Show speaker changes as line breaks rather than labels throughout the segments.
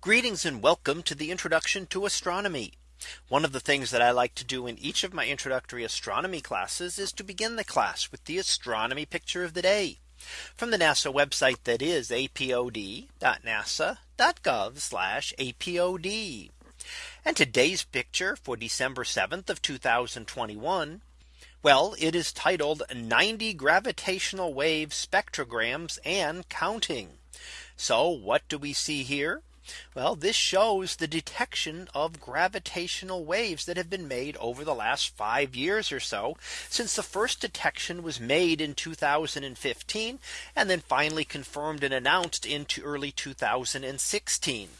Greetings and welcome to the introduction to astronomy. One of the things that I like to do in each of my introductory astronomy classes is to begin the class with the astronomy picture of the day from the NASA website that is apod.nasa.gov apod. And today's picture for December 7th of 2021. Well, it is titled 90 gravitational wave spectrograms and counting. So what do we see here? Well, this shows the detection of gravitational waves that have been made over the last five years or so since the first detection was made in 2015 and then finally confirmed and announced into early 2016.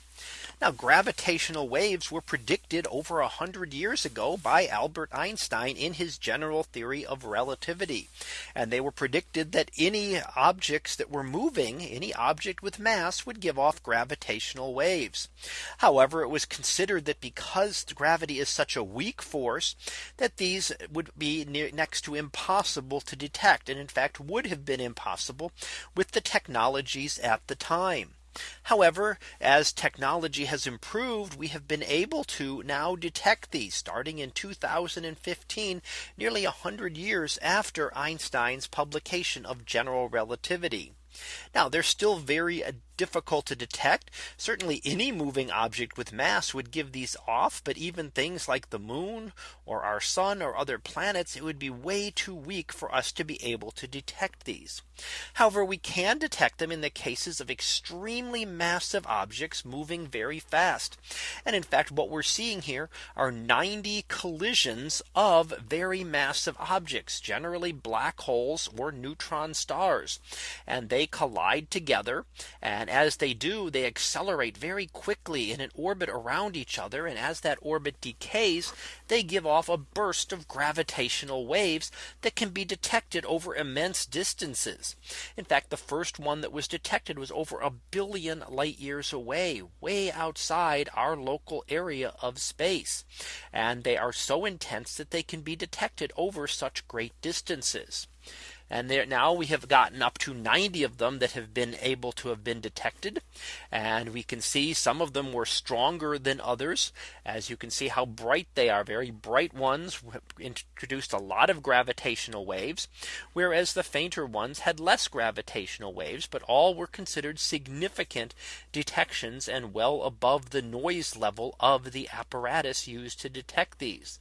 Now gravitational waves were predicted over a 100 years ago by Albert Einstein in his general theory of relativity. And they were predicted that any objects that were moving any object with mass would give off gravitational waves. However, it was considered that because gravity is such a weak force that these would be near, next to impossible to detect and in fact would have been impossible with the technologies at the time. However, as technology has improved, we have been able to now detect these starting in 2015, nearly 100 years after Einstein's publication of general relativity. Now they're still very difficult to detect. Certainly any moving object with mass would give these off. But even things like the moon or our sun or other planets, it would be way too weak for us to be able to detect these. However, we can detect them in the cases of extremely massive objects moving very fast. And in fact, what we're seeing here are 90 collisions of very massive objects, generally black holes or neutron stars. And they collide together. And and as they do, they accelerate very quickly in an orbit around each other. And as that orbit decays, they give off a burst of gravitational waves that can be detected over immense distances. In fact, the first one that was detected was over a billion light years away, way outside our local area of space. And they are so intense that they can be detected over such great distances. And there now we have gotten up to 90 of them that have been able to have been detected. And we can see some of them were stronger than others. As you can see how bright they are very bright ones introduced a lot of gravitational waves, whereas the fainter ones had less gravitational waves, but all were considered significant detections and well above the noise level of the apparatus used to detect these.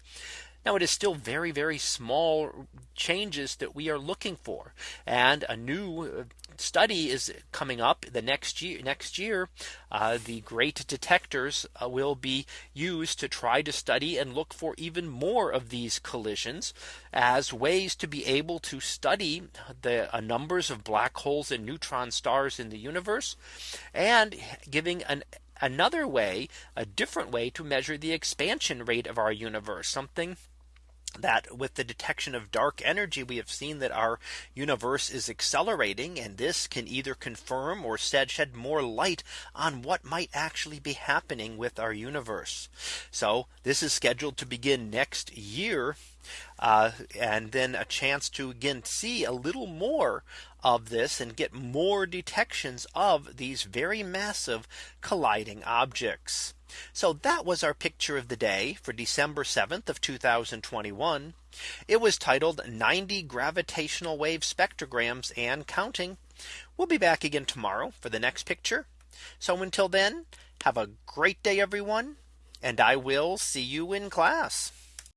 Now it is still very, very small changes that we are looking for. And a new uh, study is coming up the next year next year uh, the great detectors uh, will be used to try to study and look for even more of these collisions as ways to be able to study the uh, numbers of black holes and neutron stars in the universe and giving an another way a different way to measure the expansion rate of our universe something that with the detection of dark energy, we have seen that our universe is accelerating and this can either confirm or shed, shed more light on what might actually be happening with our universe. So this is scheduled to begin next year. Uh, and then a chance to again see a little more of this and get more detections of these very massive colliding objects. So that was our picture of the day for December 7th of 2021. It was titled 90 gravitational wave spectrograms and counting. We'll be back again tomorrow for the next picture. So until then, have a great day, everyone. And I will see you in class.